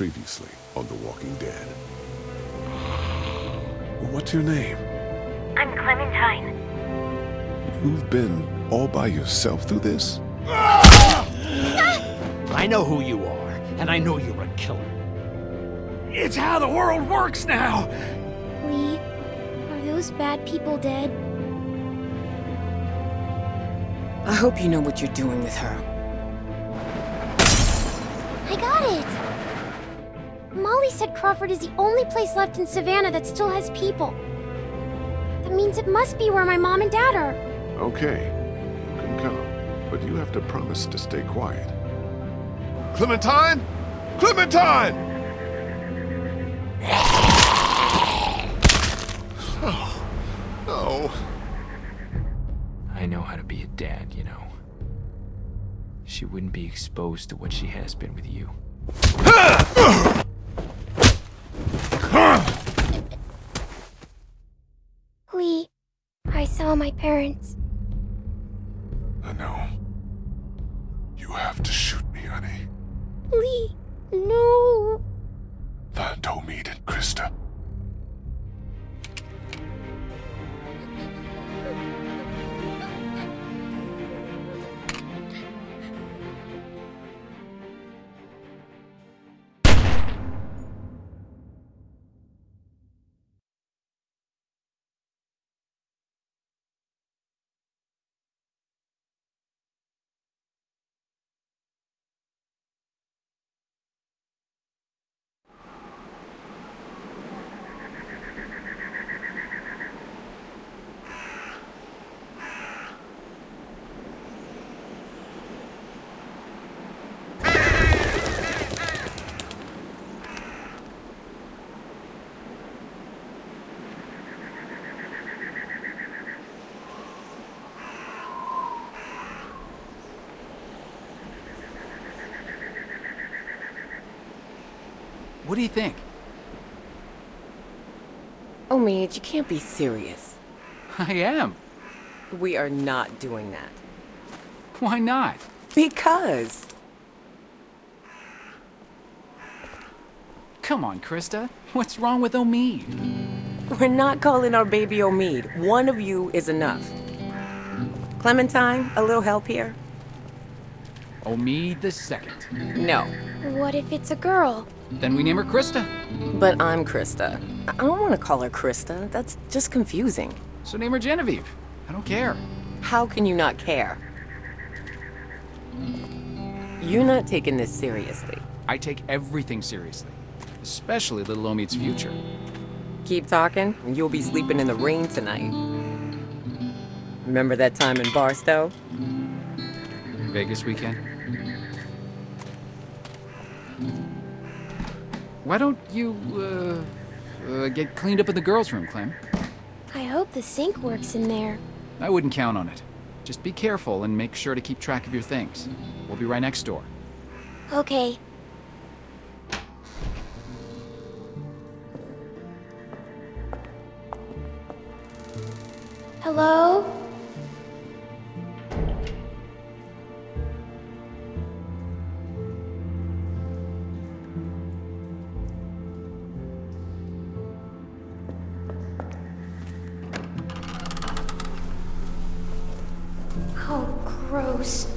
Previously on The Walking Dead. What's your name? I'm Clementine. You've been all by yourself through this? I know who you are, and I know you're a killer. It's how the world works now! Lee, are those bad people dead? I hope you know what you're doing with her. I got it! Molly said Crawford is the only place left in Savannah that still has people. That means it must be where my mom and dad are. Okay, you can come, but you have to promise to stay quiet. Clementine? Clementine! Oh, no. I know how to be a dad, you know. She wouldn't be exposed to what she has been with you. Lee, I saw my parents. I know. You have to shoot me, honey. Lee, What do you think? Oh, Omid, you can't be serious. I am. We are not doing that. Why not? Because. Come on, Christa. What's wrong with Omid? We're not calling our baby Omid. One of you is enough. Clementine, a little help here? Omid the second. No. What if it's a girl? Then we name her Christa. But I'm Christa. I don't want to call her Christa. That's just confusing. So name her Genevieve. I don't care. How can you not care? You're not taking this seriously. I take everything seriously. Especially little Omid's future. Keep talking, and you'll be sleeping in the rain tonight. Remember that time in Barstow? Vegas weekend. Why don't you, uh, uh, get cleaned up in the girls' room, Clem? I hope the sink works in there. I wouldn't count on it. Just be careful and make sure to keep track of your things. We'll be right next door. Okay. Hello? Gross.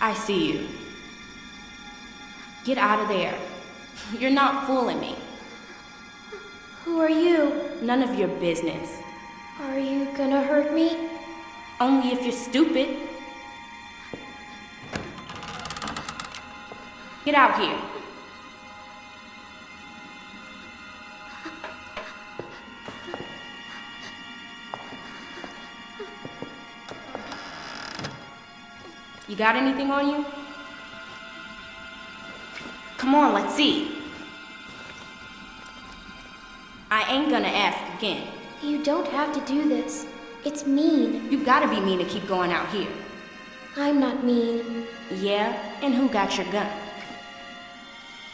I see you. Get out of there. You're not fooling me. Who are you? None of your business. Are you gonna hurt me? Only if you're stupid. Get out here. Got anything on you? Come on, let's see. I ain't gonna ask again. You don't have to do this. It's mean. You gotta be mean to keep going out here. I'm not mean. Yeah? And who got your gun?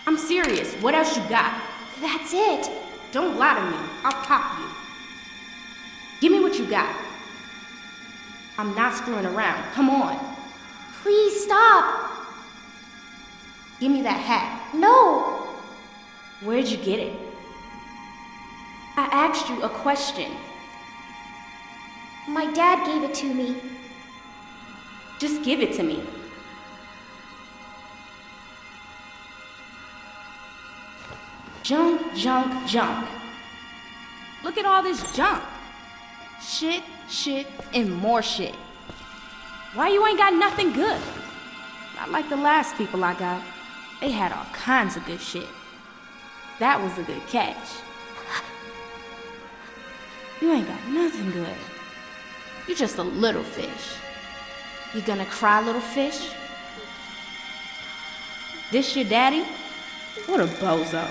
I'm serious. What else you got? That's it. Don't lie to me. I'll pop you. Give me what you got. I'm not screwing around. Come on. Stop. Give me that hat. No. Where'd you get it? I asked you a question. My dad gave it to me. Just give it to me. Junk, junk, junk. Look at all this junk. Shit, shit, and more shit. Why you ain't got nothing good? Not like the last people I got. They had all kinds of good shit. That was a good catch. You ain't got nothing good. You're just a little fish. You gonna cry, little fish? This your daddy? What a bozo.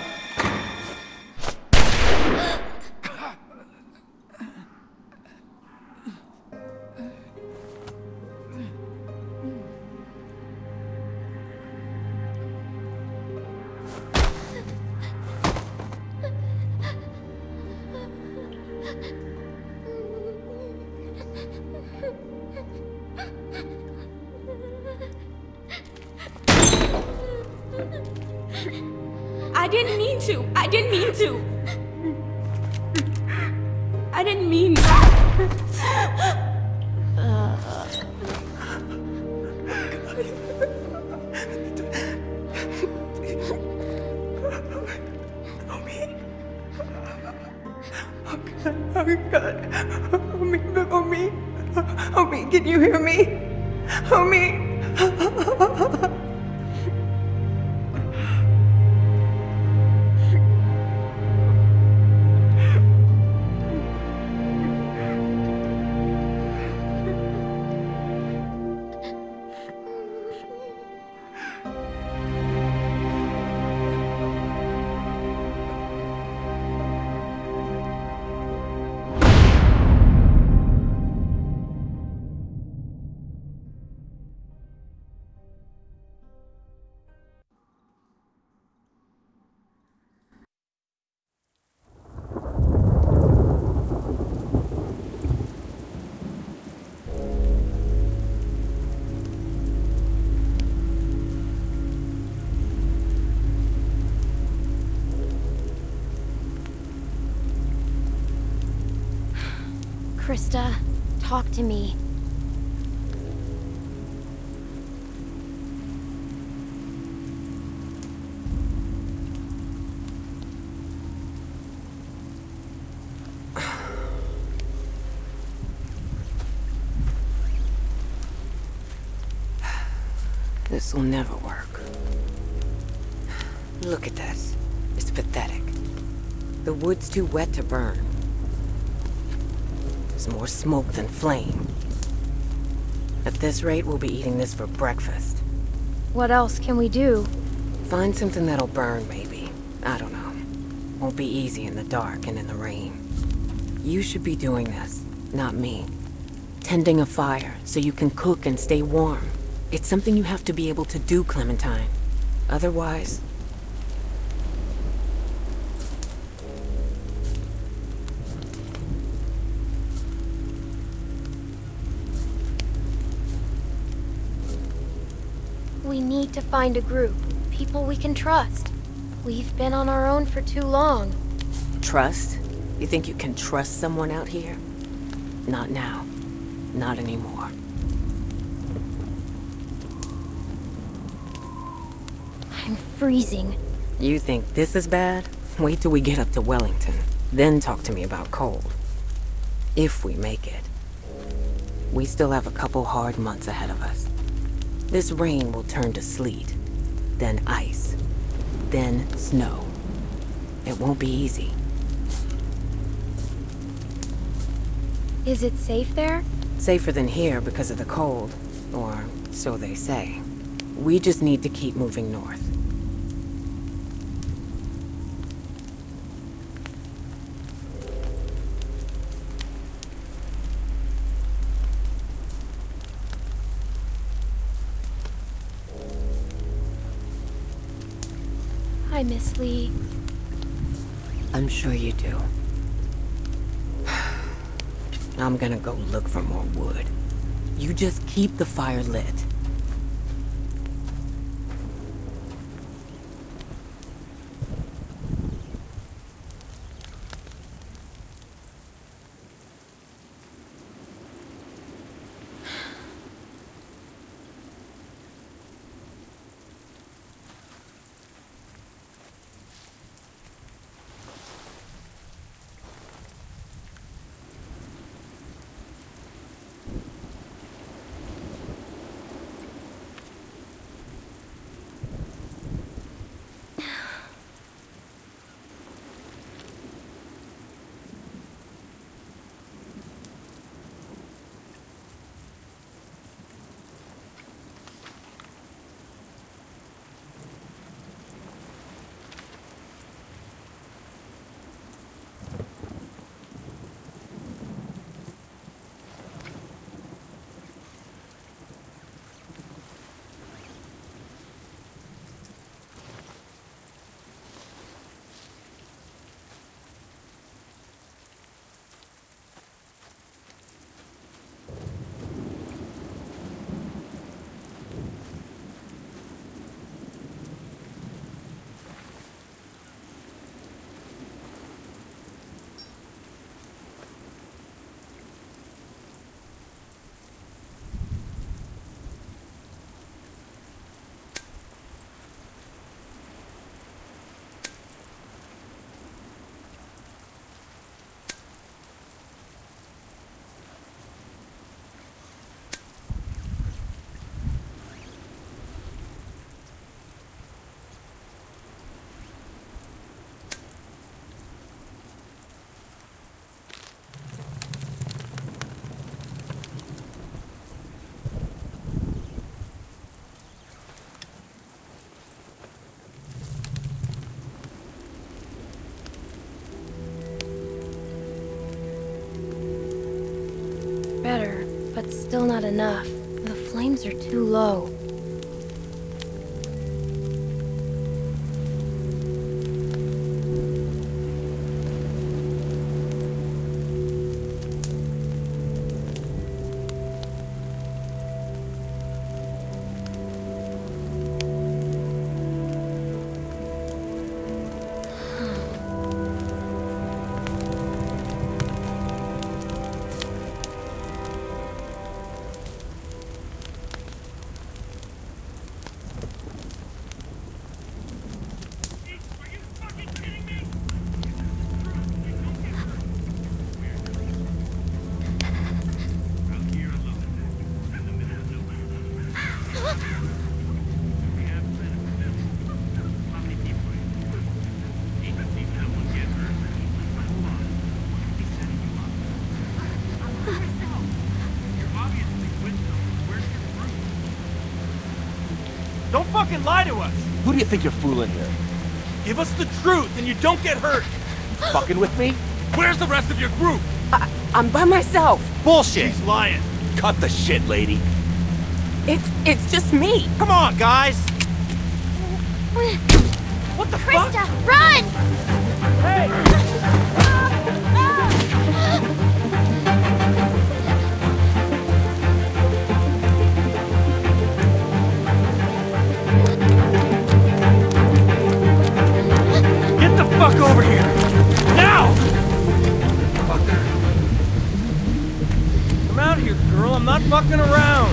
To me. This will never work. Look at this. It's pathetic. The wood's too wet to burn. More smoke than flame. At this rate, we'll be eating this for breakfast. What else can we do? Find something that'll burn, maybe. I don't know. Won't be easy in the dark and in the rain. You should be doing this, not me. Tending a fire so you can cook and stay warm. It's something you have to be able to do, Clementine. Otherwise... need to find a group. People we can trust. We've been on our own for too long. Trust? You think you can trust someone out here? Not now. Not anymore. I'm freezing. You think this is bad? Wait till we get up to Wellington. Then talk to me about cold. If we make it. We still have a couple hard months ahead of us. This rain will turn to sleet, then ice, then snow. It won't be easy. Is it safe there? Safer than here because of the cold, or so they say. We just need to keep moving north. Hi, Miss Lee. I'm sure you do. I'm gonna go look for more wood. You just keep the fire lit. Still not enough. The flames are too low. Fucking lie to us! Who do you think you're fooling here? Give us the truth and you don't get hurt! Fucking with me? Where's the rest of your group? I'm by myself. Bullshit! She's lying. Cut the shit, lady. It's it's just me. Come on, guys! What the fuck? Christa, run! I'm I'm not fucking around.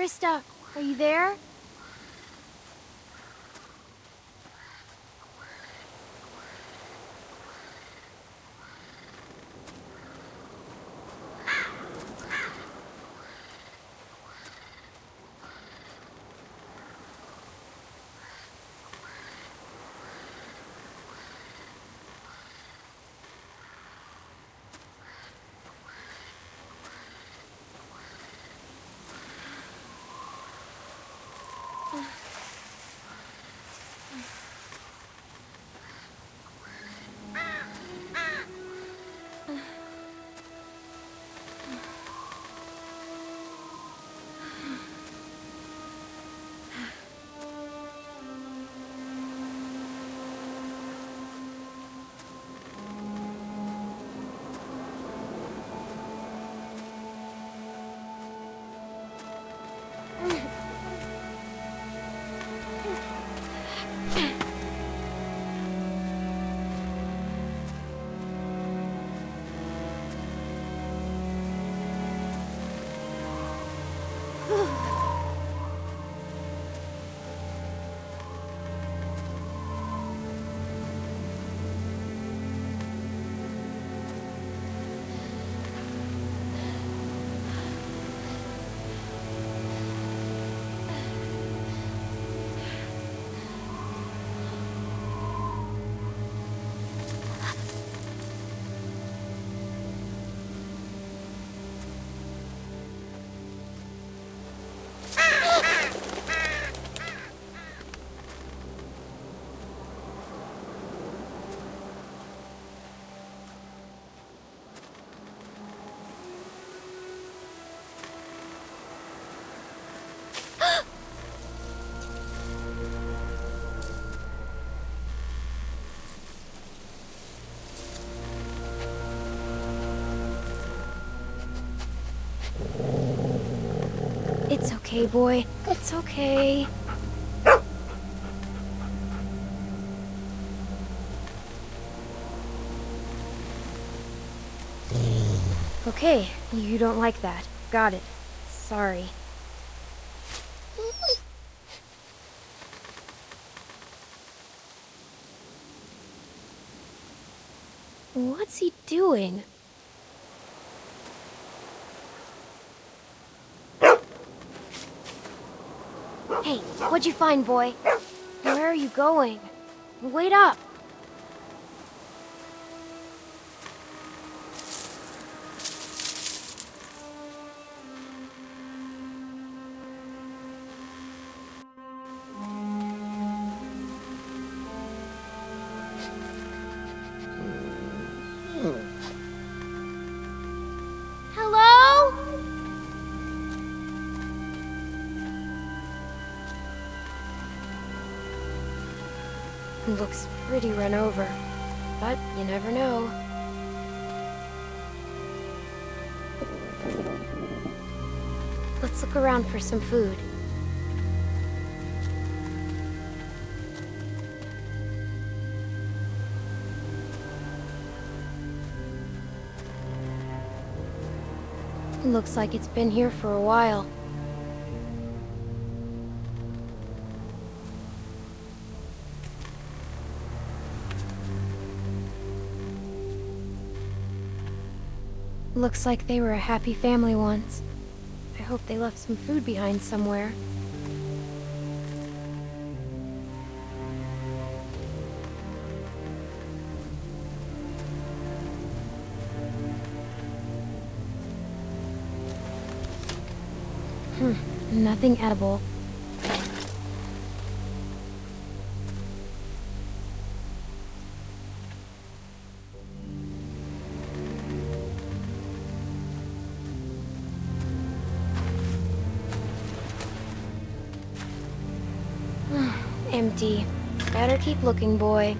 Christa, are you there? Okay, boy. It's okay. Okay, you don't like that. Got it. Sorry. What's he doing? Hey, what'd you find, boy? Where are you going? Wait up! Pretty run over, but you never know. Let's look around for some food. Looks like it's been here for a while. Looks like they were a happy family once. I hope they left some food behind somewhere. Hmm, nothing edible. Empty. Better keep looking, boy.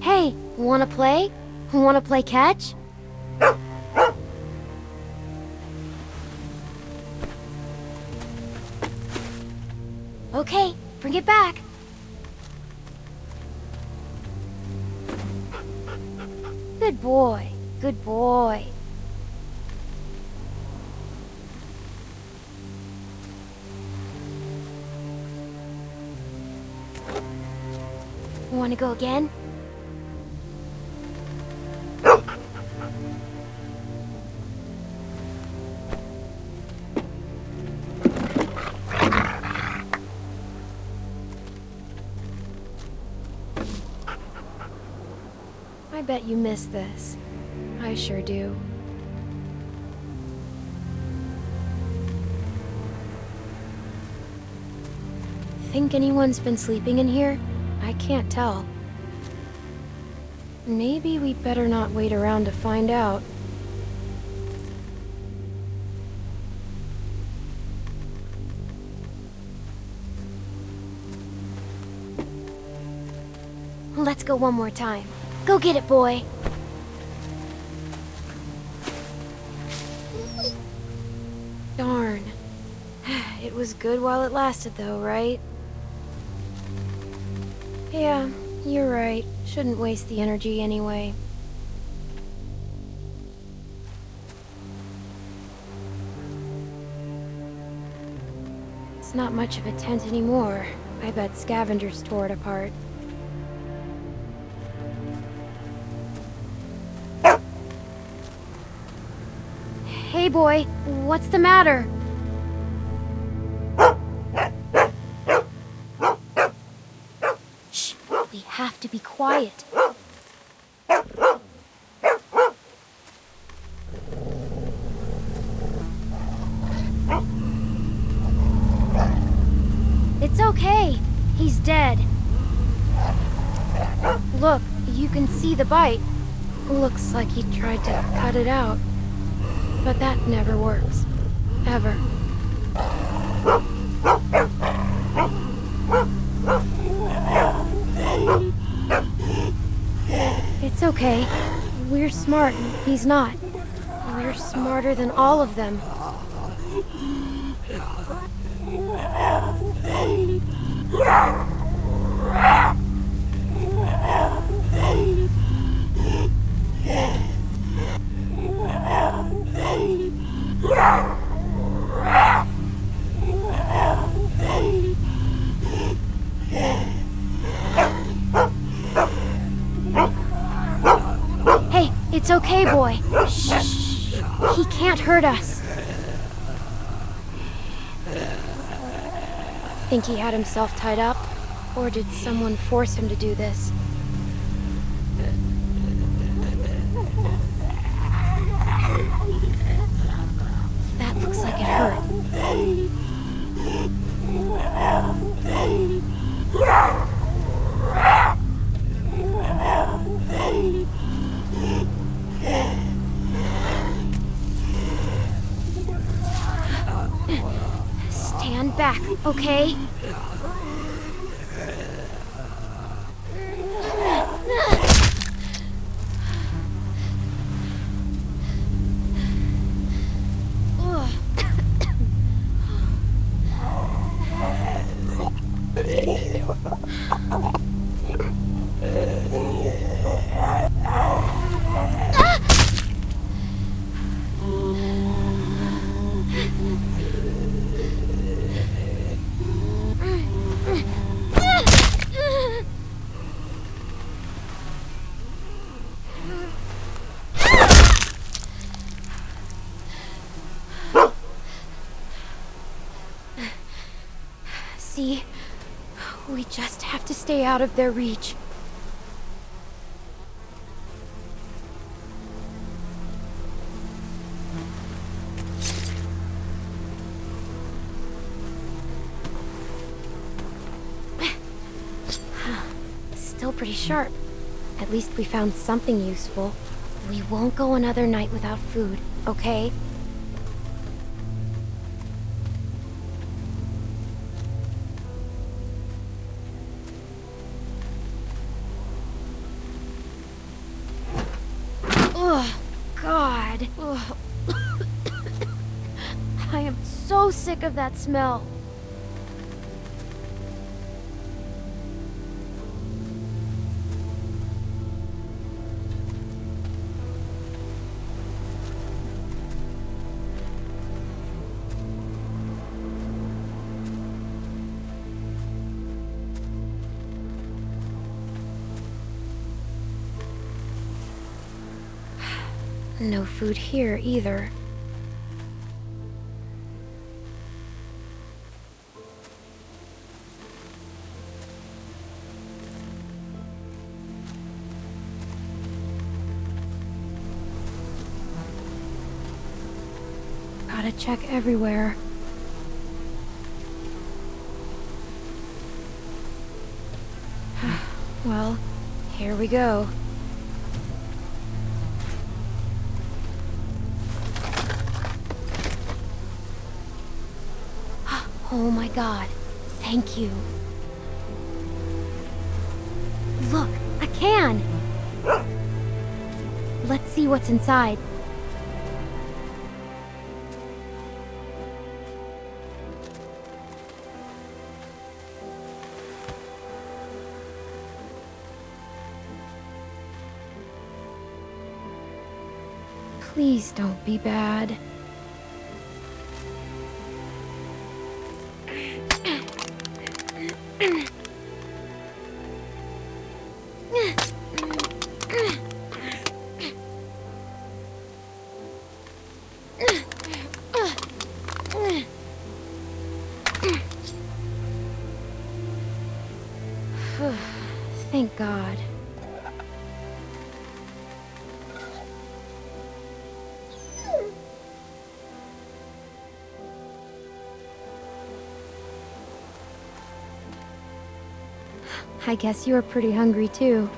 Hey, wanna play? Wanna play catch? Okay, bring it back. Good boy. Good boy. Want to go again? You miss this. I sure do. Think anyone's been sleeping in here? I can't tell. Maybe we'd better not wait around to find out. Let's go one more time. Go get it, boy. Darn. It was good while it lasted, though, right? Yeah, you're right. Shouldn't waste the energy anyway. It's not much of a tent anymore. I bet scavengers tore it apart. Hey, boy. What's the matter? Shh. We have to be quiet. It's okay. He's dead. Look, you can see the bite. Looks like he tried to cut it out. But that never works. Ever. It's okay. We're smart, he's not. We're smarter than all of them. Boy. He can't hurt us. Think he had himself tied up? Or did someone force him to do this? That looks like it hurt. Back, okay? Out of their reach. Still pretty sharp. At least we found something useful. We won't go another night without food, okay? That smell. No food here either. Check everywhere. well, here we go. Oh my god. Thank you. Look, a can! Let's see what's inside. Please don't be bad. I guess you are pretty hungry too.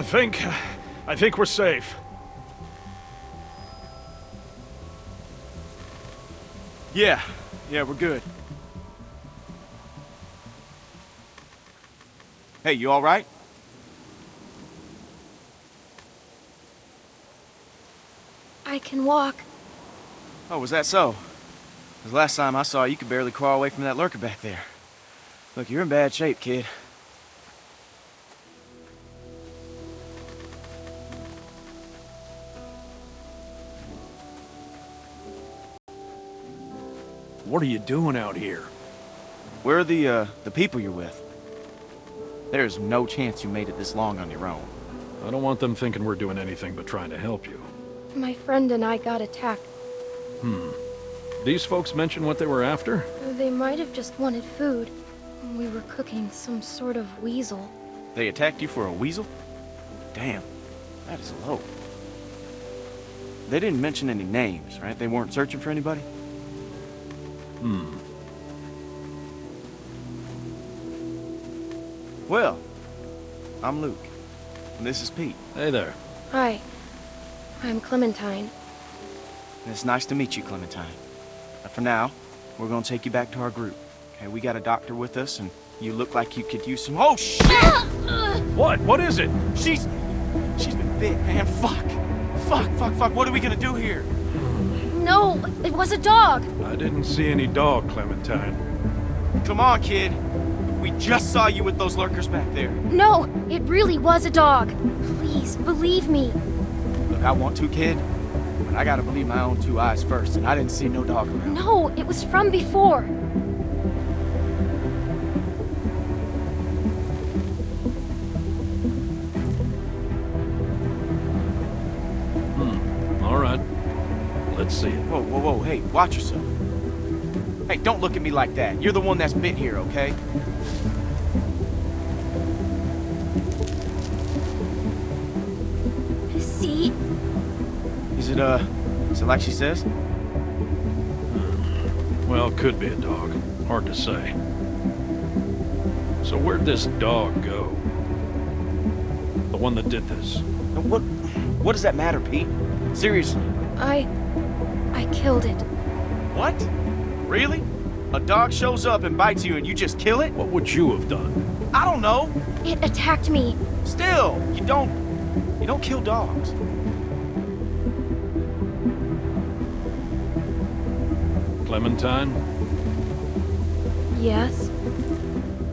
I think... I think we're safe. Yeah. Yeah, we're good. Hey, you all right? I can walk. Oh, was that so? 'Cause last time I saw you, you could barely crawl away from that lurker back there. Look, you're in bad shape, kid. What are you doing out here? Where are the, uh, the people you're with? There's no chance you made it this long on your own. I don't want them thinking we're doing anything but trying to help you. My friend and I got attacked. Hmm. These folks mention what they were after? They might have just wanted food. We were cooking some sort of weasel. They attacked you for a weasel? Damn, that is low. They didn't mention any names, right? They weren't searching for anybody? Hmm. Well, I'm Luke. And this is Pete. Hey there. Hi. I'm Clementine. And it's nice to meet you, Clementine. But for now, we're gonna take you back to our group. Okay, we got a doctor with us, and you look like you could use some- Oh, shit! What? What is it? She's... She's been bit, man. Fuck. Fuck, fuck, fuck. What are we gonna do here? No, it was a dog. I didn't see any dog, Clementine. Come on, kid. We just saw you with those lurkers back there. No, it really was a dog. Please, believe me. Look, I want to, kid. But I gotta believe my own two eyes first, and I didn't see no dog around. No, it was from before. Hmm. All right. Let's see it. Whoa, whoa, whoa, hey, watch yourself. Hey, don't look at me like that. You're the one that's been here, okay? See? Is it, uh, is it like she says? Well, could be a dog. Hard to say. So where'd this dog go? The one that did this. And What, what does that matter, Pete? Seriously. I... I killed it. What? Really? A dog shows up and bites you and you just kill it? What would you have done? I don't know. It attacked me. Still, you don't, you don't kill dogs. Clementine, Yes?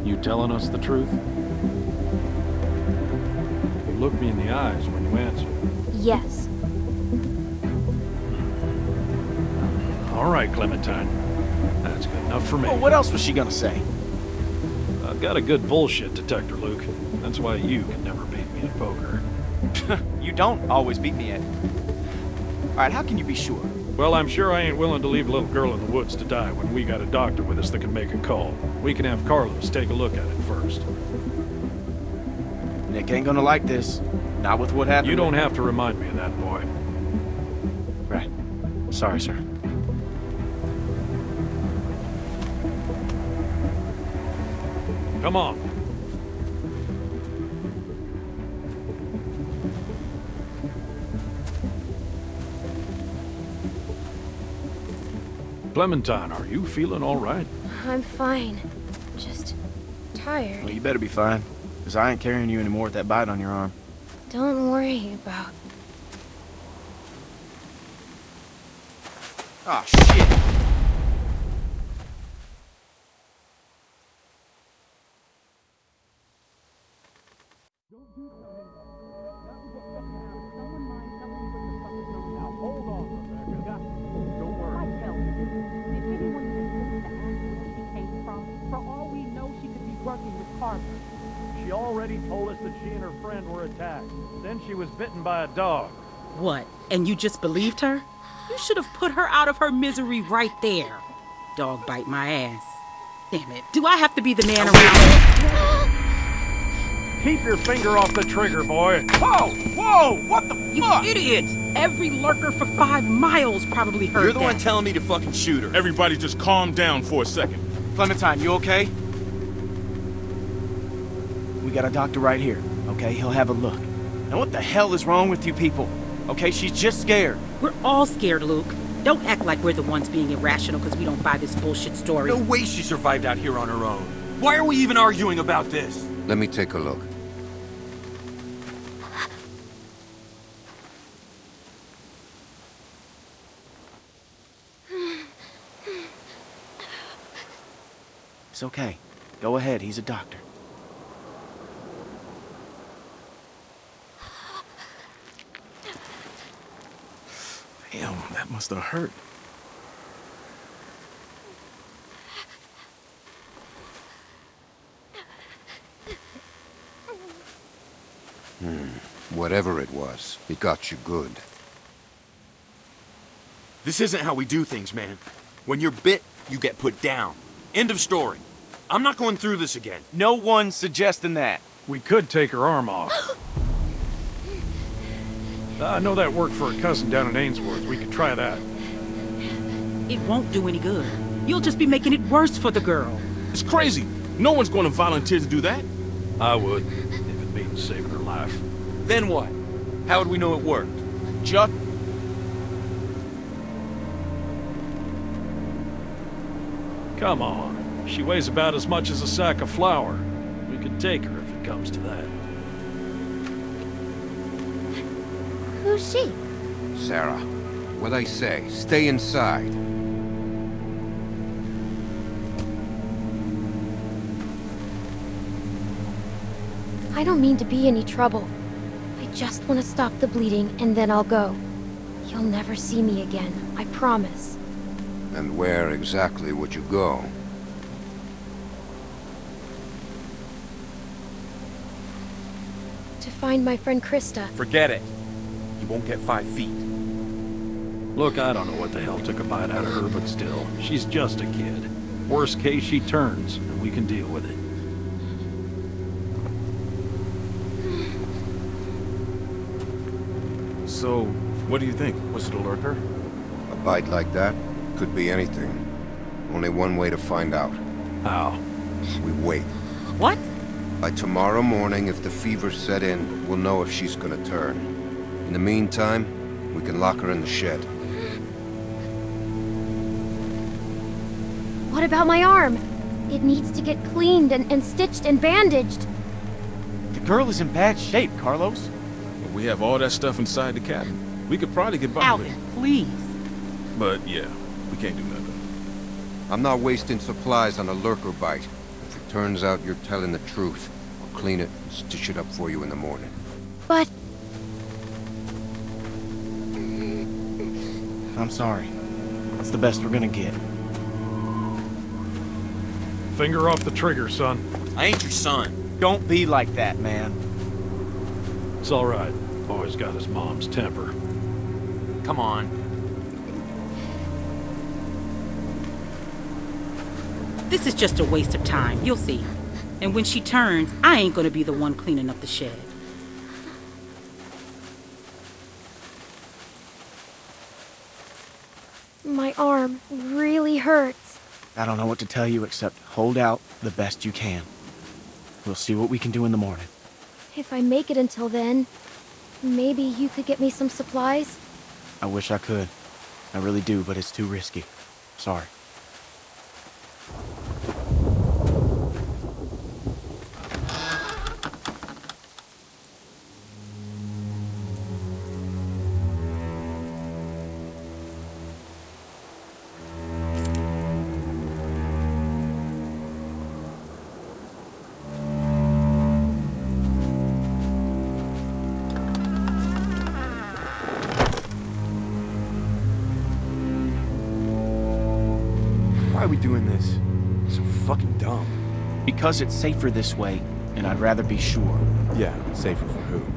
you telling us the truth? You look me in the eyes when you answer. Yes. All right, Clementine. That's good enough for me. Well, what else was she gonna say? I've got a good bullshit detector, Luke. That's why you can never beat me at poker. You don't always beat me at it. All right, how can you be sure? Well, I'm sure I ain't willing to leave a little girl in the woods to die when we got a doctor with us that can make a call. We can have Carlos take a look at it first. Nick ain't gonna like this. Not with what happened. You don't have to remind me of that, boy. Right. Sorry, sir. Come on. Clementine, are you feeling all right? I'm fine. Just tired. Well, you better be fine, because I ain't carrying you anymore with that bite on your arm. Don't worry about... Ah, shit! By a dog. What? And you just believed her? You should have put her out of her misery right there. Dog bite my ass. Damn it. Do I have to be the man around? Keep your finger off the trigger, boy. Whoa! Whoa! What the You fuck? idiot! Every lurker for five miles probably heard You're the that. one telling me to fucking shoot her. Everybody just calm down for a second. Clementine, you okay? We got a doctor right here, okay? He'll have a look. Now what the hell is wrong with you people? Okay, she's just scared. We're all scared, Luke. Don't act like we're the ones being irrational because we don't buy this bullshit story. No way she survived out here on her own. Why are we even arguing about this? Let me take a look. It's okay. Go ahead, he's a doctor. Damn, that must have hurt. Hmm. Whatever it was, it got you good. This isn't how we do things, man. When you're bit, you get put down. End of story. I'm not going through this again. No one's suggesting that. We could take her arm off. Uh, I know that worked for a cousin down in Ainsworth. We could try that. It won't do any good. You'll just be making it worse for the girl. It's crazy. No one's going to volunteer to do that. I would, if it means saving her life. Then what? How would we know it worked? Just Come on. She weighs about as much as a sack of flour. We could take her if it comes to that. Who's she? Sarah, what I say, stay inside. I don't mean to be any trouble. I just want to stop the bleeding and then I'll go. You'll never see me again, I promise. And where exactly would you go? To find my friend Christa. Forget it. You won't get five feet. Look, I don't know what the hell took a bite out of her, but still, she's just a kid. Worst case, she turns, and we can deal with it. So, what do you think? Was it a lurker? A bite like that could be anything. Only one way to find out. How? We wait. What? By tomorrow morning, if the fever set in, we'll know if she's gonna turn. In the meantime, we can lock her in the shed. What about my arm? It needs to get cleaned and, and stitched and bandaged. the girl is in bad shape, Carlos. Well, we have all that stuff inside the cabin. We could probably get by Alvin, with please. But yeah, we can't do nothing. I'm not wasting supplies on a lurker bite. If it turns out you're telling the truth, I'll clean it and stitch it up for you in the morning. But I'm sorry. It's the best we're gonna get. Finger off the trigger, son. I ain't your son. Don't be like that, man. It's all right. Boy's got his mom's temper. Come on. This is just a waste of time. You'll see. And when she turns, I ain't gonna be the one cleaning up the shed. my arm really hurts. I don't know what to tell you except hold out the best you can. We'll see what we can do in the morning. If I make it until then, maybe you could get me some supplies? I wish I could. I really do, but it's too risky. Sorry. Because it's safer this way, and I'd rather be sure. Yeah, safer for who?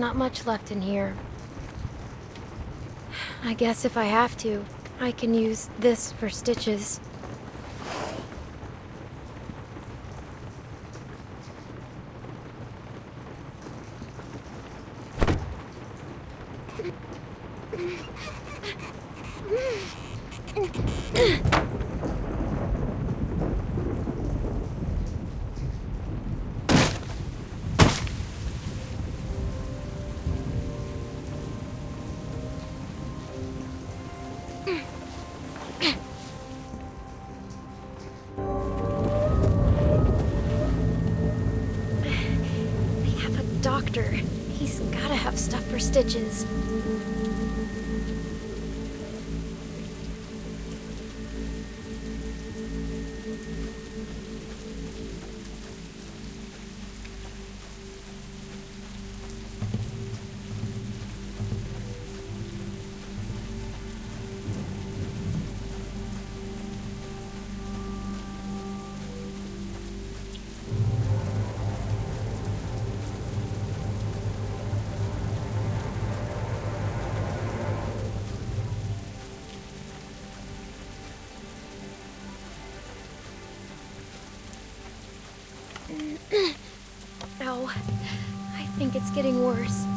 Not much left in here. I guess if I have to, I can use this for stitches. Stitches. It's getting worse.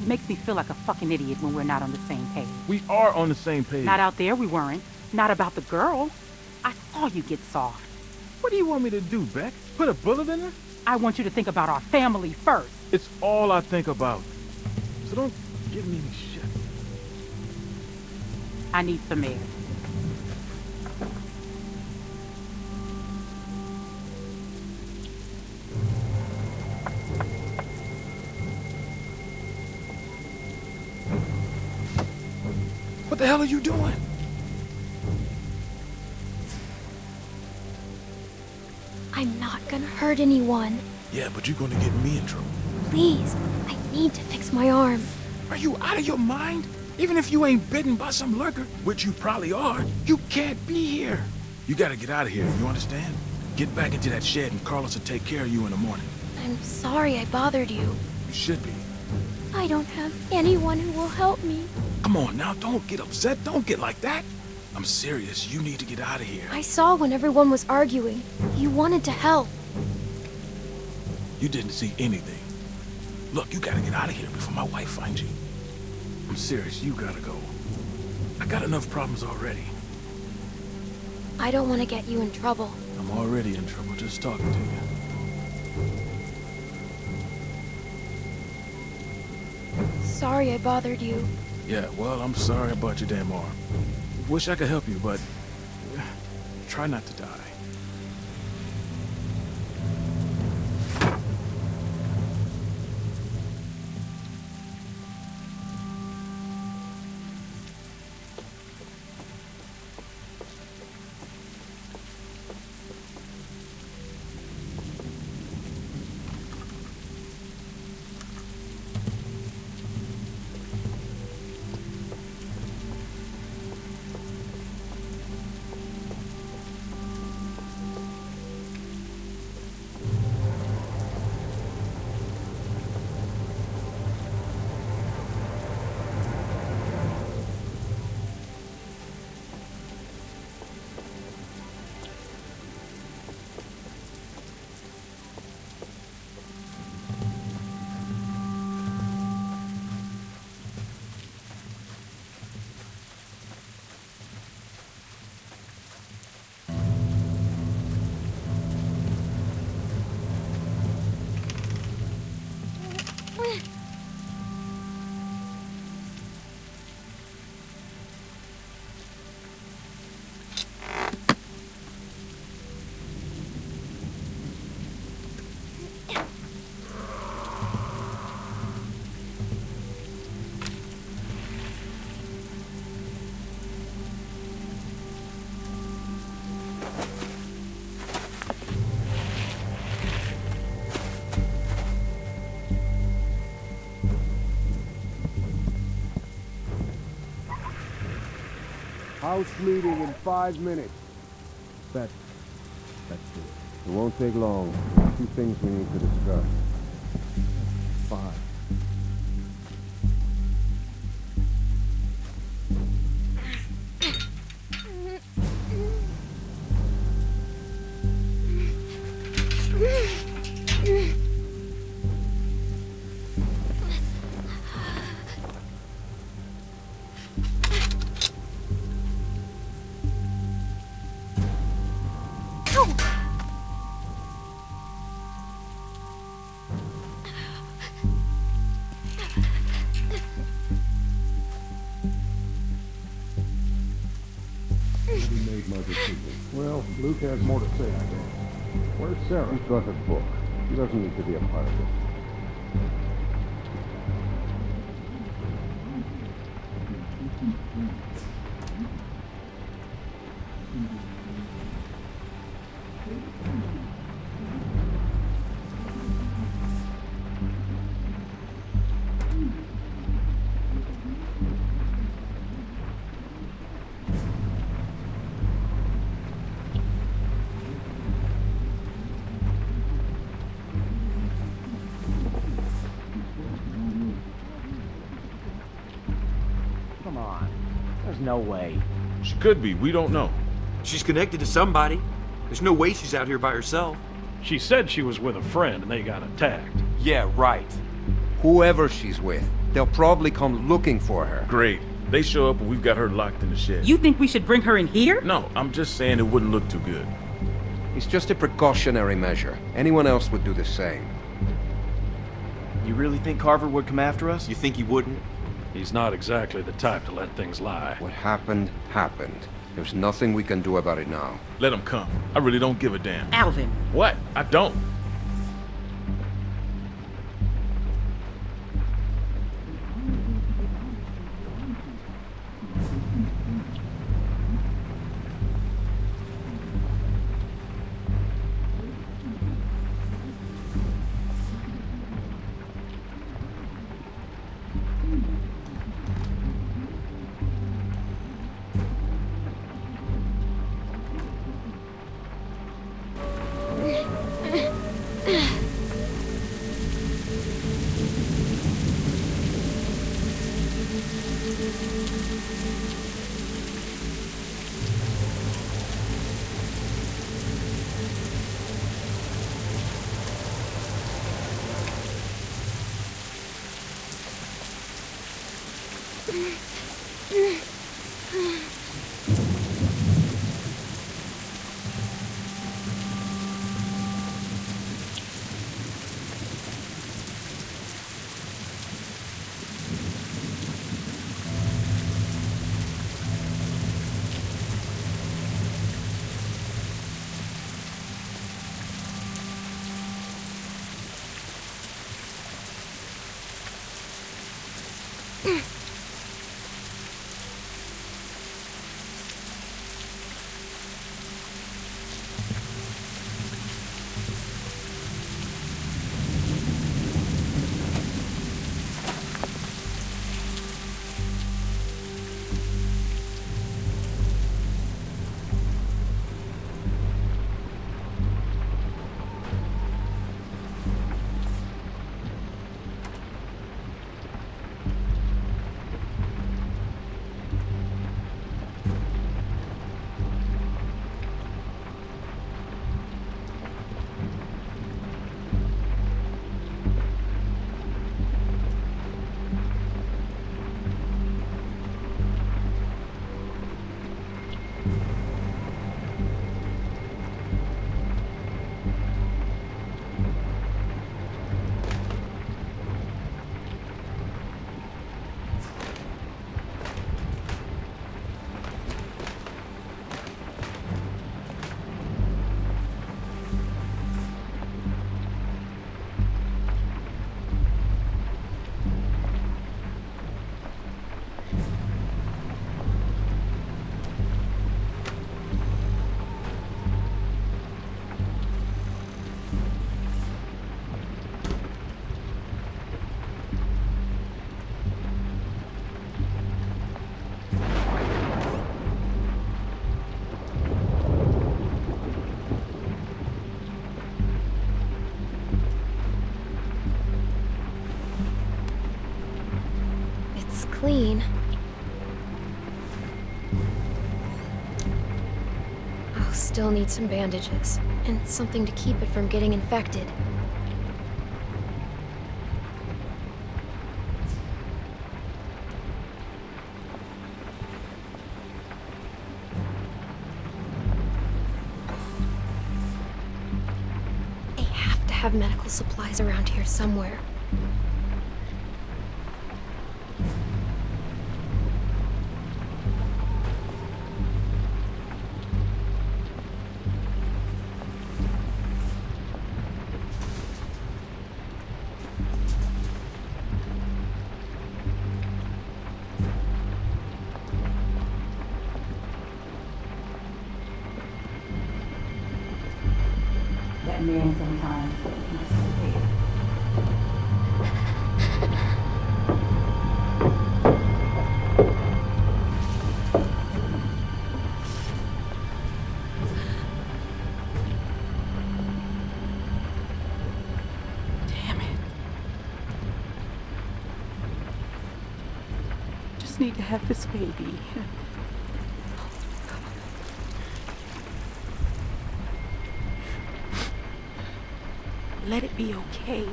It makes me feel like a fucking idiot when we're not on the same page. We are on the same page. Not out there, we weren't. Not about the girl. I saw you get soft. What do you want me to do, Beck? Put a bullet in her? I want you to think about our family first. It's all I think about. So don't give me any shit. I need some air. The hell are you doing? I'm not gonna hurt anyone. Yeah, but you're gonna get me in trouble. Please, I need to fix my arm. Are you out of your mind? Even if you ain't bitten by some lurker, which you probably are, you can't be here. You gotta get out of here, you understand? Get back into that shed and Carlos will take care of you in the morning. I'm sorry I bothered you. You should be. I don't have anyone who will help me. Come on now, don't get upset. Don't get like that. I'm serious. You need to get out of here. I saw when everyone was arguing. You wanted to help. You didn't see anything. Look, you gotta get out of here before my wife finds you. I'm serious. You gotta go. I got enough problems already. I don't want to get you in trouble. I'm already in trouble just talking to you. Sorry I bothered you. Yeah, well, I'm sorry about your damn arm. Wish I could help you, but try not to die. House meeting in five minutes. That, that's it. It won't take long. Two things we need to discuss. Fine. Sarah? She's got her book. She doesn't need to be a part of this. No way. She could be. We don't know. She's connected to somebody. There's no way she's out here by herself. She said she was with a friend and they got attacked. Yeah, right. Whoever she's with, they'll probably come looking for her. Great. They show up and we've got her locked in the shed. You think we should bring her in here? No, I'm just saying it wouldn't look too good. It's just a precautionary measure. Anyone else would do the same. You really think Carver would come after us? You think he wouldn't? He's not exactly the type to let things lie. What happened, happened. There's nothing we can do about it now. Let him come. I really don't give a damn. Alvin. What? I don't. Still need some bandages and something to keep it from getting infected. They have to have medical supplies around here somewhere. Sometimes okay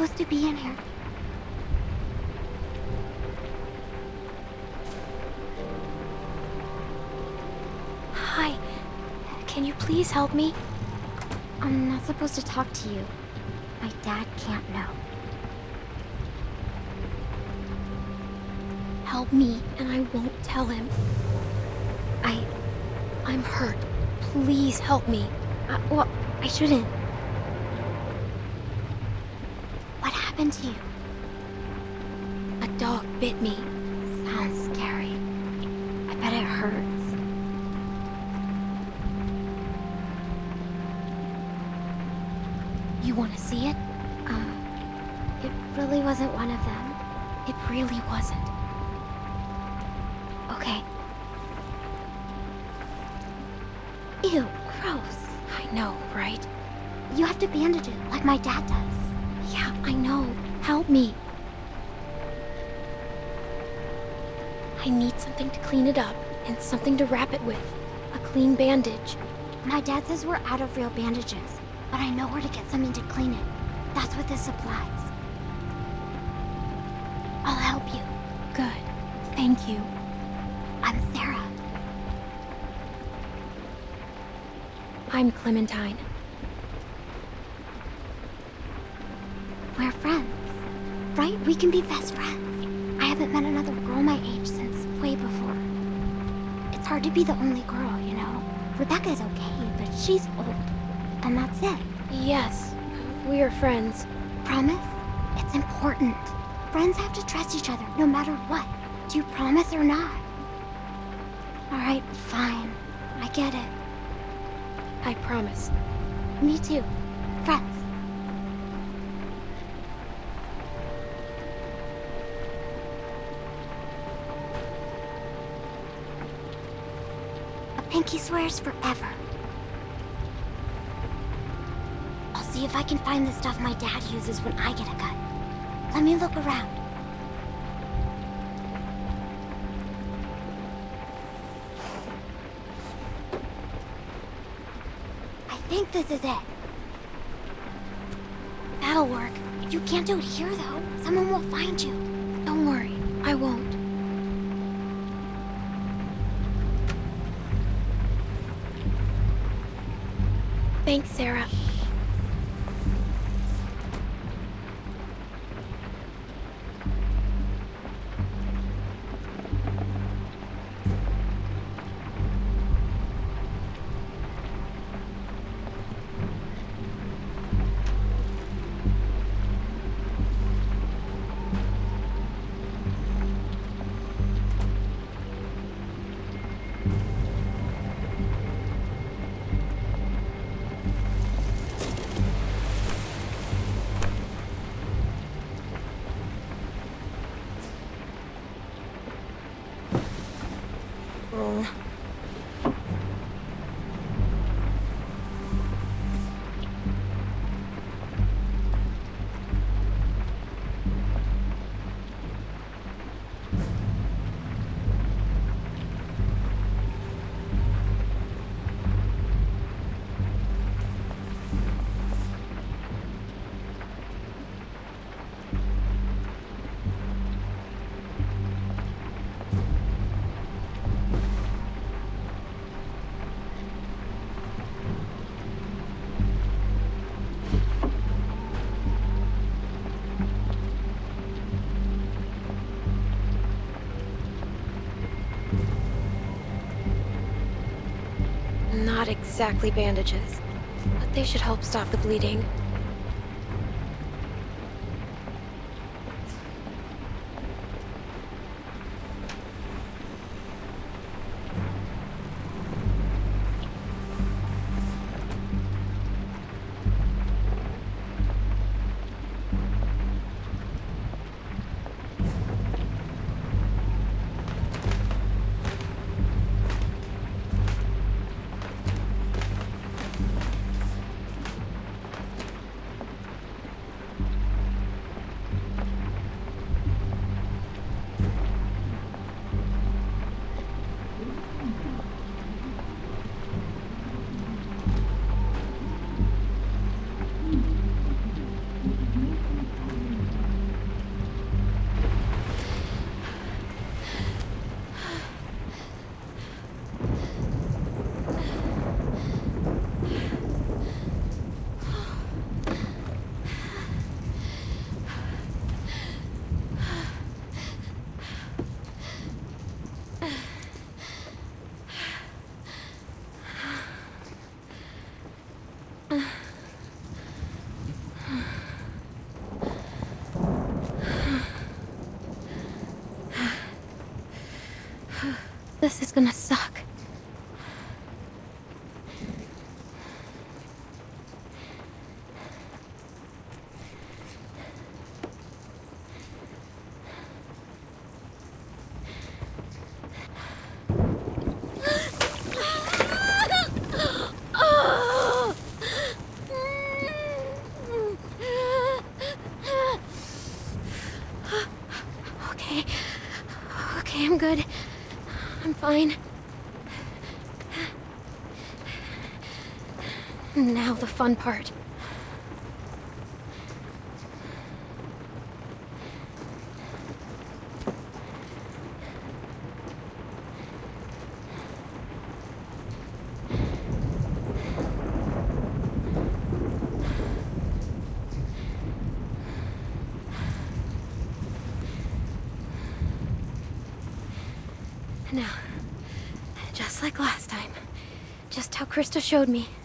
supposed to be in here. Hi. Can you please help me? I'm not supposed to talk to you. My dad can't know. Help me, and I won't tell him. I... I'm hurt. Please help me. I, well, I shouldn't. What happened to you? A dog bit me. Sounds scary. I bet it hurts. You want to see it? Uh, it really wasn't one of them. It really wasn't. Okay. Ew, gross. I know, right? You have to bandage it, like my dad does. Clean it up, and something to wrap it with. A clean bandage. My dad says we're out of real bandages, but I know where to get something to clean it. That's what this supplies. I'll help you. Good. Thank you. I'm Sarah. I'm Clementine. We're friends, right? We can be best friends. Hard to be the only girl, you know? Rebecca's okay, but she's old. And that's it. Yes, we are friends. Promise? It's important. Friends have to trust each other, no matter what. Do you promise or not? Alright, fine. I get it. I promise. Me too. Friends. Pinky swears forever. I'll see if I can find the stuff my dad uses when I get a gun. Let me look around. I think this is it. That'll work. You can't do it here, though. Someone will find you. Don't worry, I won't. Thanks, Sarah. Exactly bandages, but they should help stop the bleeding. This is gonna fine. Now the fun part. Now, just like last time. Just how Christa showed me.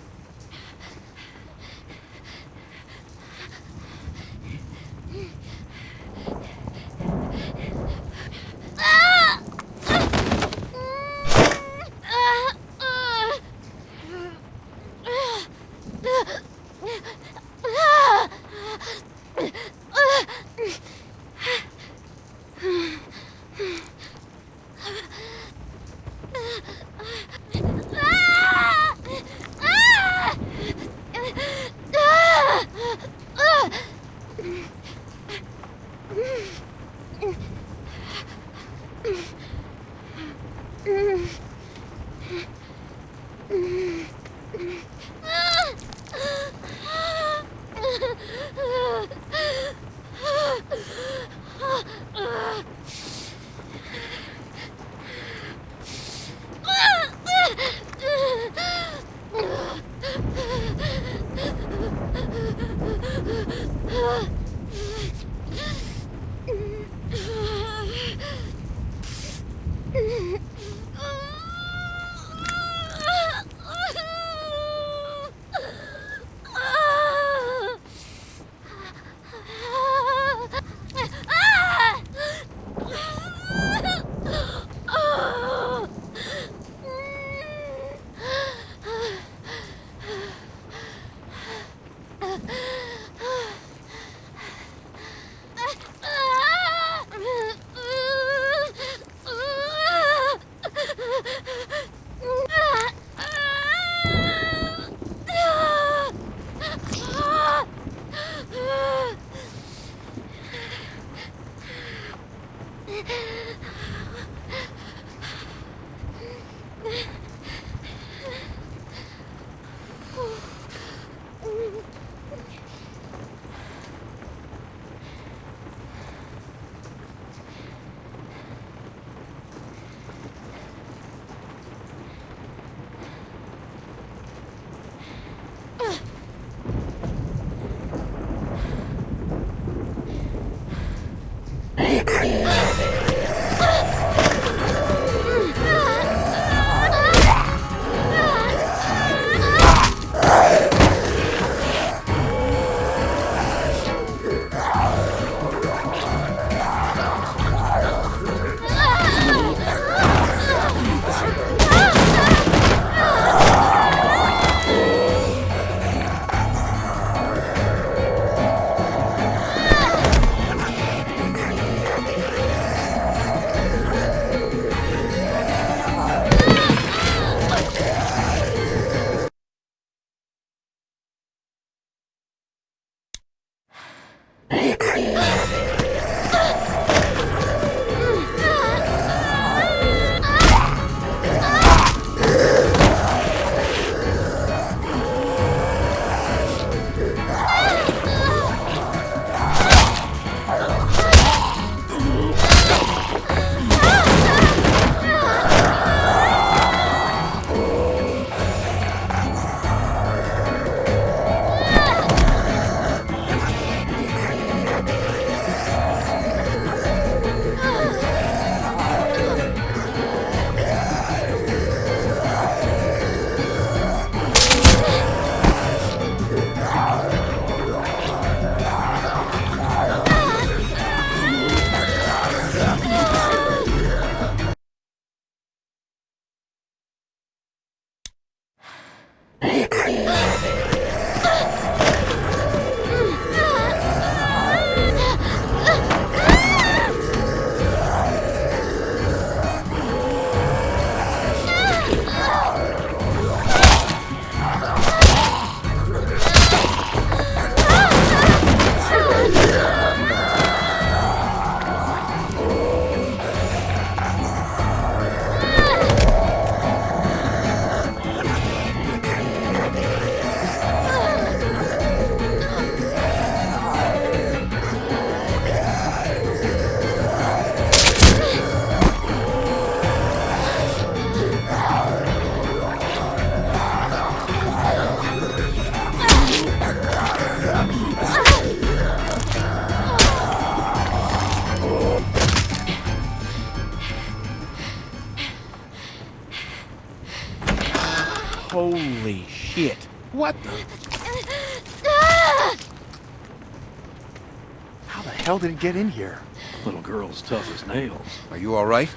Hell did it get in here? Little girl's tough as nails. Are you all right?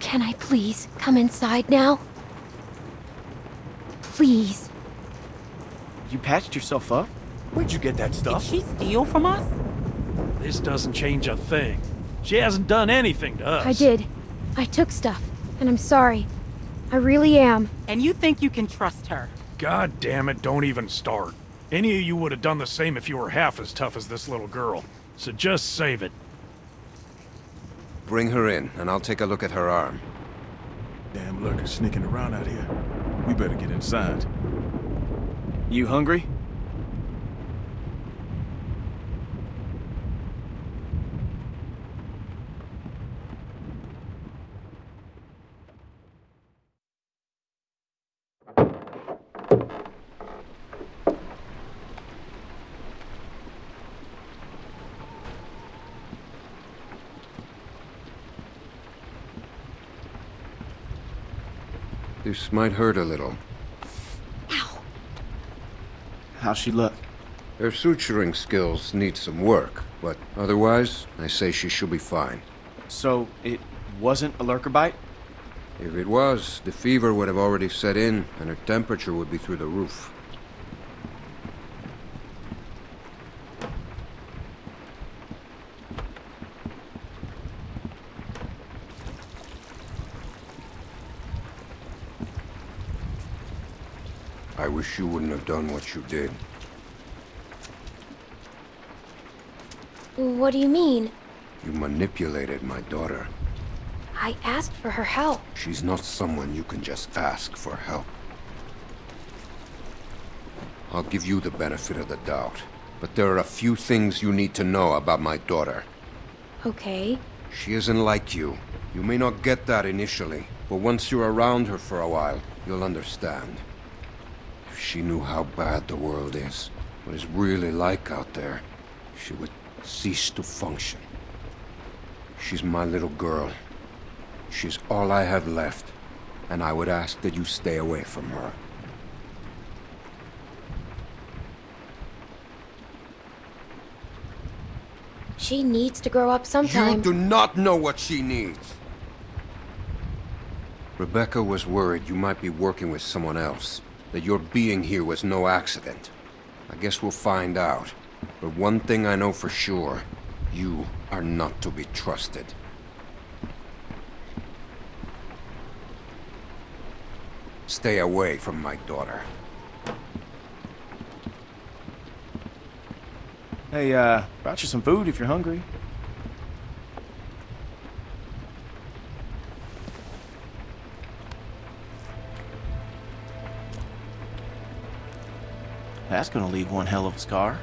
Can I please come inside now? Please. You patched yourself up? Where'd you get that stuff? Did stuff? she steal from us? This doesn't change a thing. She hasn't done anything to us. I did. I took stuff, and I'm sorry. I really am. And you think you can trust her? God damn it, don't even start. Any of you would have done the same if you were half as tough as this little girl. So just save it. Bring her in, and I'll take a look at her arm. Damn lurkers sneaking around out here. We better get inside. You hungry? This might hurt a little. How's she look? Her suturing skills need some work, but otherwise, I say she should be fine. So, it wasn't a lurker bite? If it was, the fever would have already set in, and her temperature would be through the roof. I wish you wouldn't have done what you did. What do you mean? You manipulated my daughter. I asked for her help. She's not someone you can just ask for help. I'll give you the benefit of the doubt, but there are a few things you need to know about my daughter. Okay. She isn't like you. You may not get that initially, but once you're around her for a while, you'll understand. She knew how bad the world is, what it's really like out there, she would cease to function. She's my little girl. She's all I have left, and I would ask that you stay away from her. She needs to grow up sometime. You do not know what she needs. Rebecca was worried you might be working with someone else, that your being here was no accident. I guess we'll find out. But one thing I know for sure, you are not to be trusted. Stay away from my daughter. Hey, uh, brought you some food if you're hungry. That's gonna leave one hell of a scar.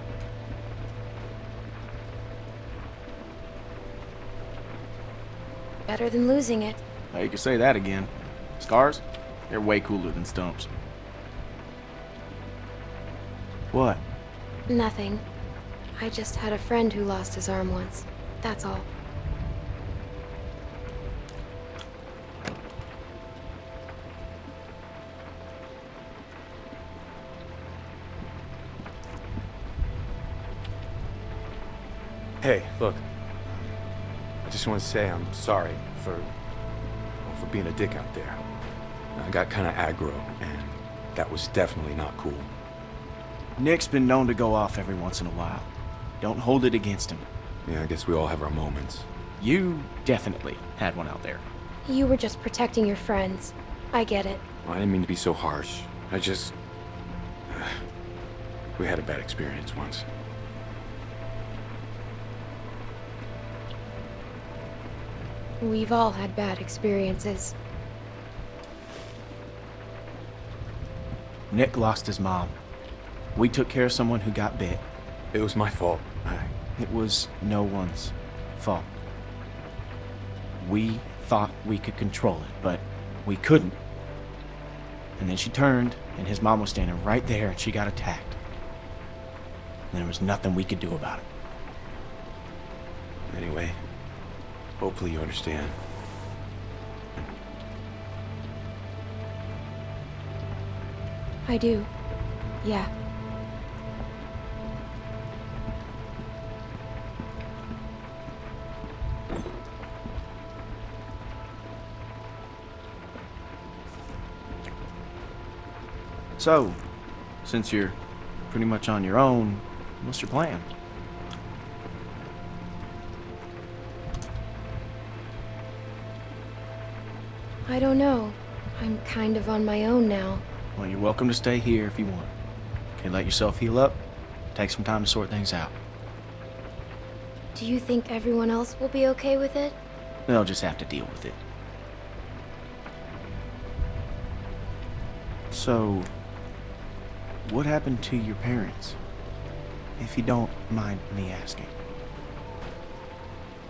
Better than losing it. Now you can say that again. Scars? They're way cooler than stumps. What? Nothing. I just had a friend who lost his arm once. That's all. Hey, look. I just want to say I'm sorry for well, for being a dick out there. I got kind of aggro, and that was definitely not cool. Nick's been known to go off every once in a while. Don't hold it against him. Yeah, I guess we all have our moments. You definitely had one out there. You were just protecting your friends. I get it. Well, I didn't mean to be so harsh. I just... we had a bad experience once. We've all had bad experiences. Nick lost his mom. We took care of someone who got bit. It was my fault. It was no one's fault. We thought we could control it, but we couldn't. And then she turned, and his mom was standing right there, and she got attacked. And there was nothing we could do about it. Anyway, Hopefully you understand. I do. Yeah. So, since you're pretty much on your own, what's your plan? I don't know. I'm kind of on my own now. Well, you're welcome to stay here if you want. Okay, let yourself heal up. Take some time to sort things out. Do you think everyone else will be okay with it? They'll just have to deal with it. So, what happened to your parents? If you don't mind me asking.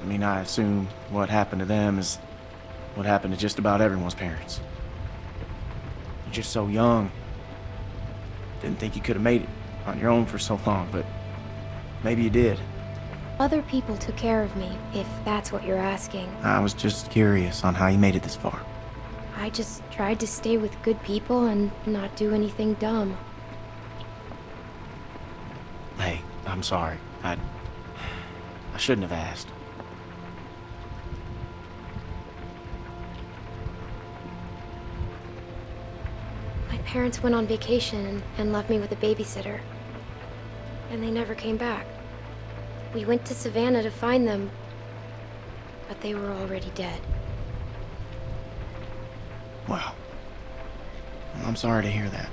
I mean, I assume what happened to them is what happened to just about everyone's parents. You're just so young. Didn't think you could have made it on your own for so long, but maybe you did. Other people took care of me, if that's what you're asking. I was just curious on how you made it this far. I just tried to stay with good people and not do anything dumb. Hey, I'm sorry. I... I shouldn't have asked. Parents went on vacation and, left me with a babysitter. And they never came back. We went to Savannah to find them, but they were already dead. Wow. Well, I'm sorry to hear that.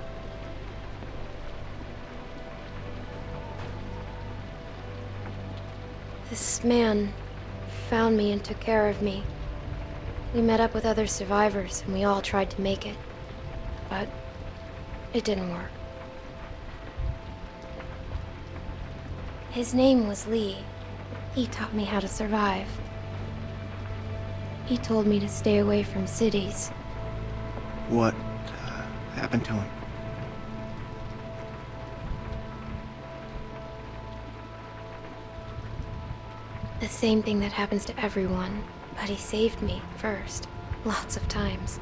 This man found me and took care of me. We met up with other survivors and we all tried to make it. But it didn't work. His name was Lee. He taught me how to survive. He told me to stay away from cities. What uh, happened to him? The same thing that happens to everyone. But he saved me first. Lots of times.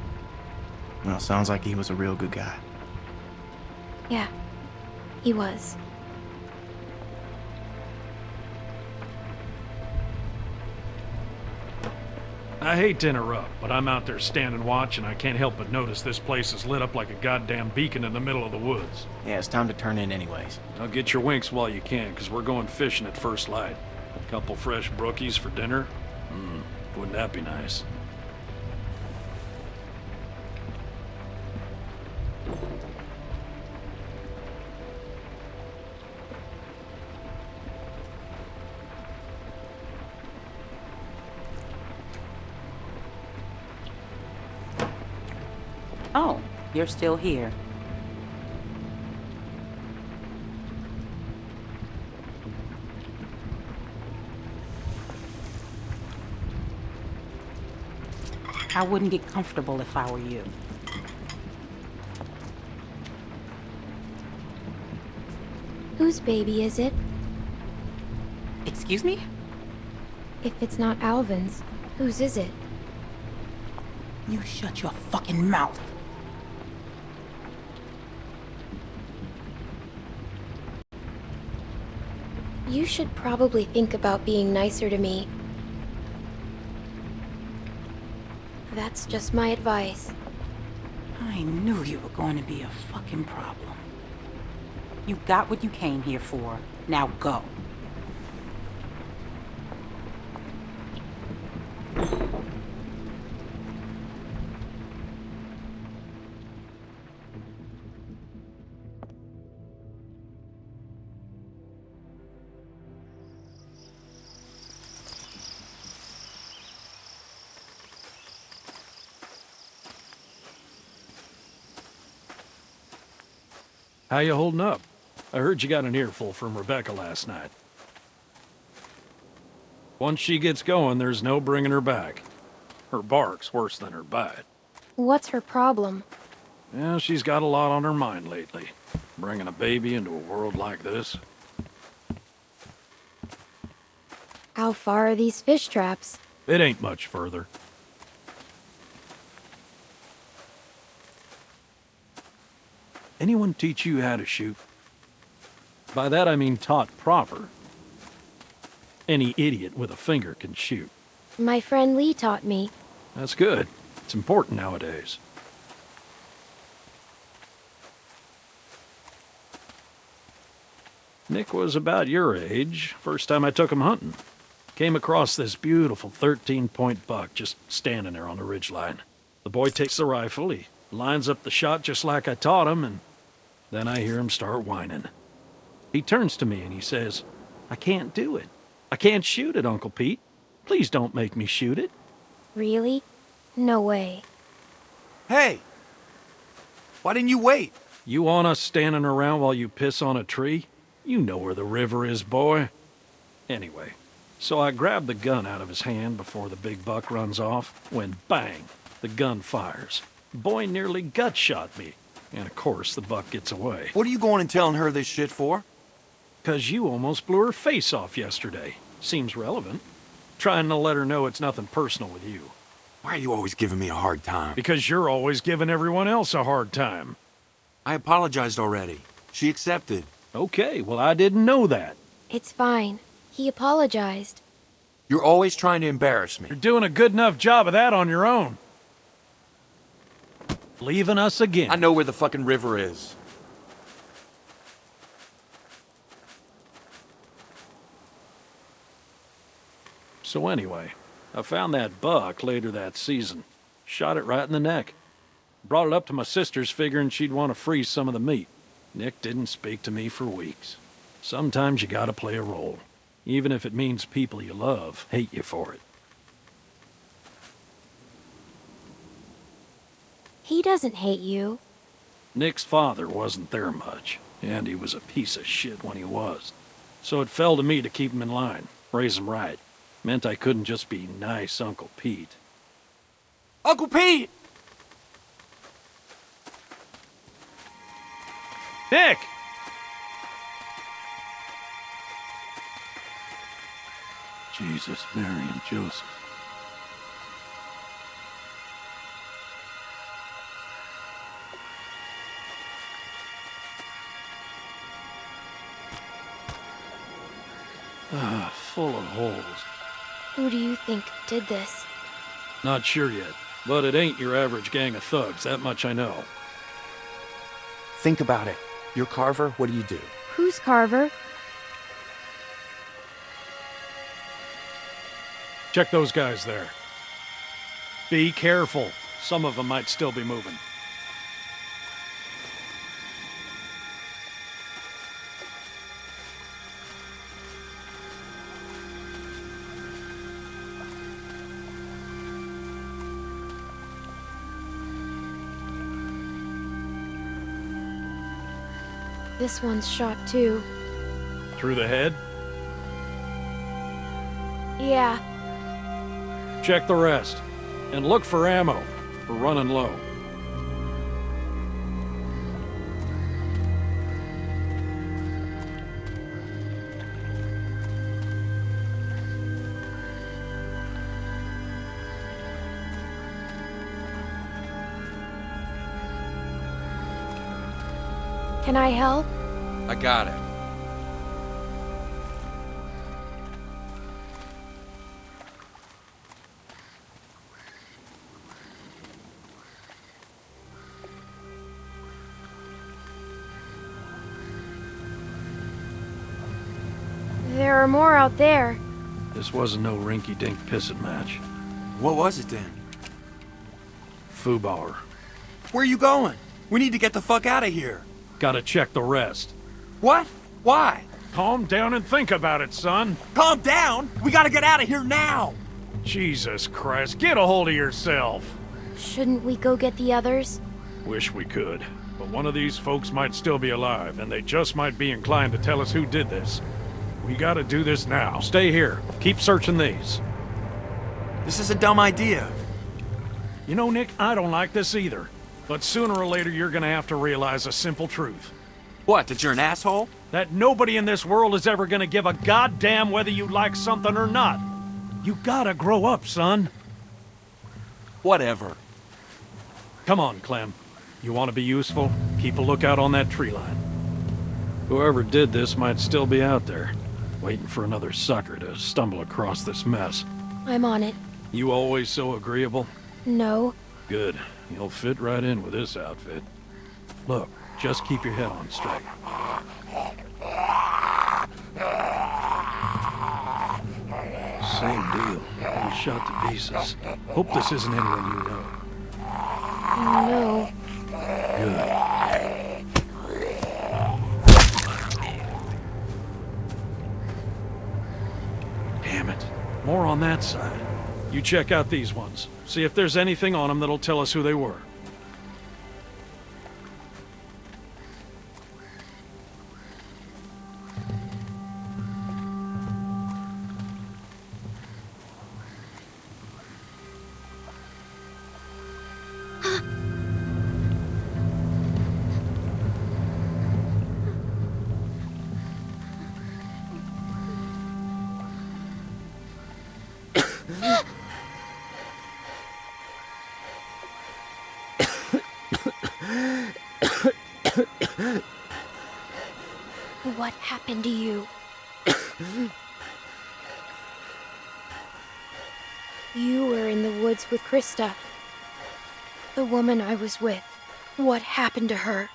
Well, sounds like he was a real good guy. Yeah, he was. I hate to interrupt, but I'm out there standing watch and I can't help but notice this place is lit up like a goddamn beacon in the middle of the woods. Yeah, it's time to turn in anyways. Now get your winks while you can, because we're going fishing at first light. A Couple fresh brookies for dinner? Hmm, wouldn't that be nice? You're still here. I wouldn't get comfortable if I were you. Whose baby is it? Excuse me? If it's not Alvin's, whose is it? You shut your fucking mouth. You should probably think about being nicer to me. That's just my advice. I knew you were going to be a fucking problem. You got what you came here for. Now go. How you holding up? I heard you got an earful from Rebecca last night. Once she gets going, there's no bringing her back. Her bark's worse than her bite. What's her problem? Yeah, she's got a lot on her mind lately. Bringing a baby into a world like this. How far are these fish traps? It ain't much further. Anyone teach you how to shoot? By that I mean taught proper. Any idiot with a finger can shoot. My friend Lee taught me. That's good. It's important nowadays. Nick was about your age, first time I took him hunting. Came across this beautiful 13-point buck just standing there on the ridgeline. The boy takes the rifle, he lines up the shot just like I taught him, and then I hear him start whining. He turns to me and he says, I can't do it. I can't shoot it, Uncle Pete. Please don't make me shoot it. Really? No way. Hey! Why didn't you wait? You want us standing around while you piss on a tree? You know where the river is, boy. Anyway, so I grab the gun out of his hand before the big buck runs off, when bang, the gun fires. Boy nearly gut shot me, and of course the buck gets away. What are you going and telling her this shit for? Cause you almost blew her face off yesterday. Seems relevant. Trying to let her know it's nothing personal with you. Why are you always giving me a hard time? Because you're always giving everyone else a hard time. I apologized already. She accepted. Okay, well I didn't know that. It's fine. He apologized. You're always trying to embarrass me. You're doing a good enough job of that on your own. Leaving us again. I know where the fucking river is. So anyway, I found that buck later that season. Shot it right in the neck. Brought it up to my sister's figuring she'd want to freeze some of the meat. Nick didn't speak to me for weeks. Sometimes you gotta play a role, even if it means people you love hate you for it. He doesn't hate you. Nick's father wasn't there much, and he was a piece of shit when he was. So it fell to me to keep him in line, raise him right. Meant I couldn't just be nice Uncle Pete. Uncle Pete! Nick! Jesus, Mary, and Joseph. Ah, full of holes. Who do you think did this? Not sure yet, but it ain't your average gang of thugs, that much I know. Think about it. You're Carver, what do you do? Who's Carver? Check those guys there. Be careful. Some of them might still be moving. This one's shot too. Through the head? Yeah. Check the rest. And look for ammo. We're running low. Can I help? I got it. There are more out there. This wasn't no rinky-dink pissing match. What was it then? Fubar. Where are you going? We need to get the fuck out of here. Gotta check the rest. What? Why? Calm down and think about it, son. Calm down? We gotta get out of here now! Jesus Christ, get a hold of yourself. Shouldn't we go get the others? Wish we could. But one of these folks might still be alive, and they just might be inclined to tell us who did this. We gotta do this now. Stay here. Keep searching these. This is a dumb idea. You know, Nick, I don't like this either. But sooner or later, you're gonna have to realize a simple truth. What, that you're an asshole? That nobody in this world is ever gonna give a goddamn whether you like something or not. You gotta grow up, son. Whatever. Come on, Clem. You want to be useful? Keep a lookout on that tree line. Whoever did this might still be out there, waiting for another sucker to stumble across this mess. I'm on it. You always so agreeable? No. Good. You'll fit right in with this outfit. Look, just keep your head on straight. Same deal. All shot to pieces. Hope this isn't anyone you know. No. Good. Damn it. More on that side. You check out these ones. See if there's anything on them that'll tell us who they were. Happened to you? you were in the woods with Christa. The woman I was with. What happened to her?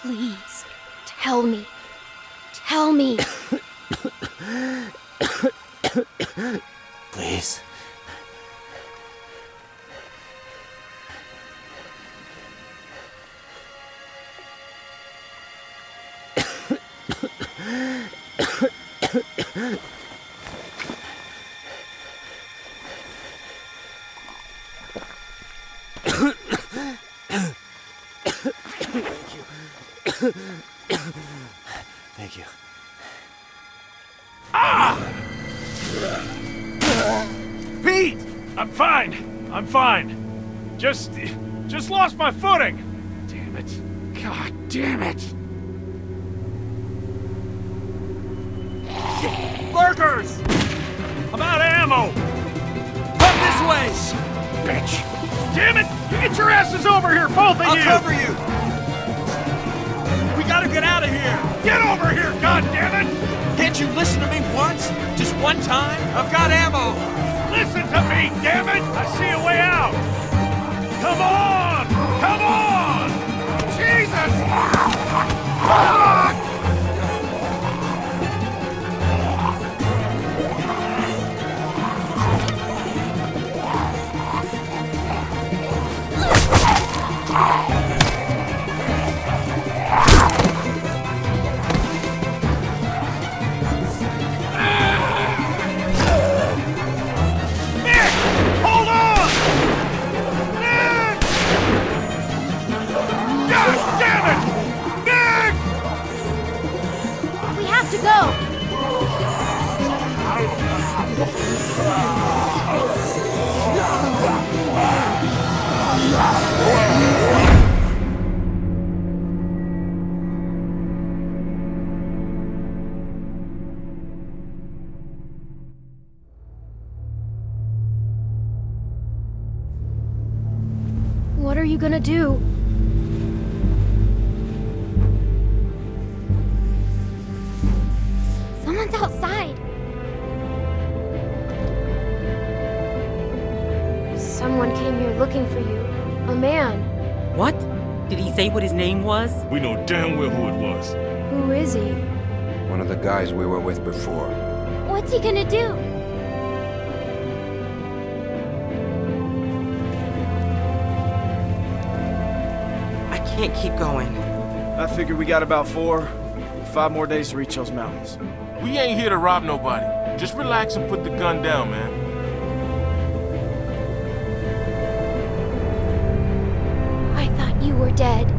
Please, tell me. Tell me. Please. Thank you. Ah! Pete! I'm fine. I'm fine. Just... just lost my footing. Damn it. God damn it. Lurkers! I'm out of ammo! Come this way! Bitch! Damn it! You get your asses over here, both of I'll you! cover you. We gotta get out of here. Get over here, God damn it! Can't you listen to me once? Just one time? I've got ammo. Listen to me, damn it! I see a way out! Come on! Come on! Jesus! Gonna do? Someone's outside. Someone came here looking for you. A man. What? Did he say what his name was? We know damn well who it was. Who is he? One of the guys we were with before. What's he gonna do? Can't keep going. I figure we got about four, five more days to reach those mountains. We ain't here to rob nobody. Just relax and put the gun down, man. I thought you were dead.